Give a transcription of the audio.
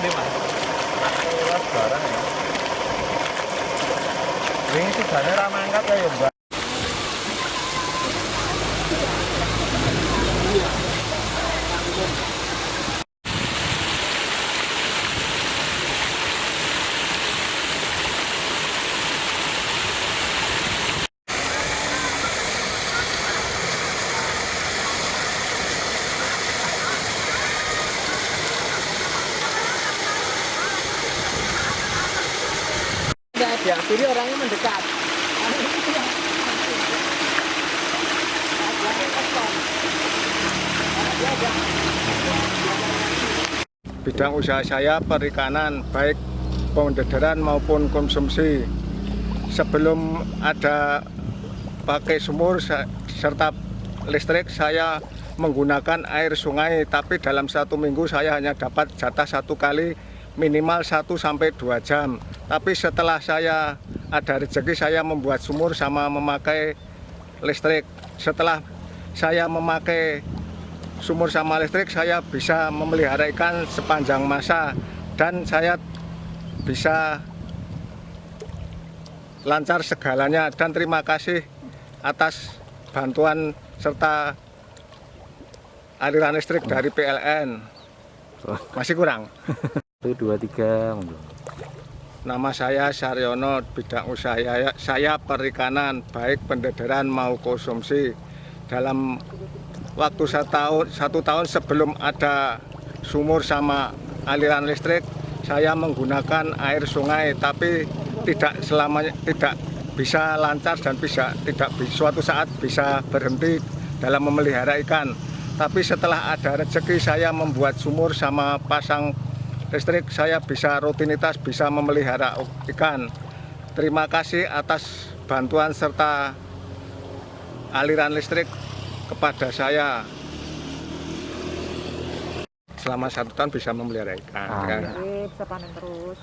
gede mas barang ya. Ini tiganya ramah angkat ya mbak. Ada, jadi orangnya mendekat. Bidang usaha saya perikanan, baik pembederan maupun konsumsi. Sebelum ada pakai sumur serta listrik, saya menggunakan air sungai. Tapi dalam satu minggu saya hanya dapat jatah satu kali minimal 1 sampai 2 jam tapi setelah saya ada rezeki saya membuat sumur sama memakai listrik. Setelah saya memakai sumur sama listrik saya bisa memelihara ikan sepanjang masa. Dan saya bisa lancar segalanya. Dan terima kasih atas bantuan serta aliran listrik dari PLN masih kurang? 1, 2, 3 nama saya Saryono bidang usaha saya, saya perikanan baik pendederan mau konsumsi. Dalam waktu satu tahun, satu tahun sebelum ada sumur sama aliran listrik saya menggunakan air sungai tapi tidak selamanya tidak bisa lancar dan bisa tidak suatu saat bisa berhenti dalam memelihara ikan. Tapi setelah ada rezeki saya membuat sumur sama pasang listrik saya bisa rutinitas bisa memelihara ikan terima kasih atas bantuan serta aliran listrik kepada saya selama satu tahun bisa memelihara ikan. Ah, kan? iya. bisa panen terus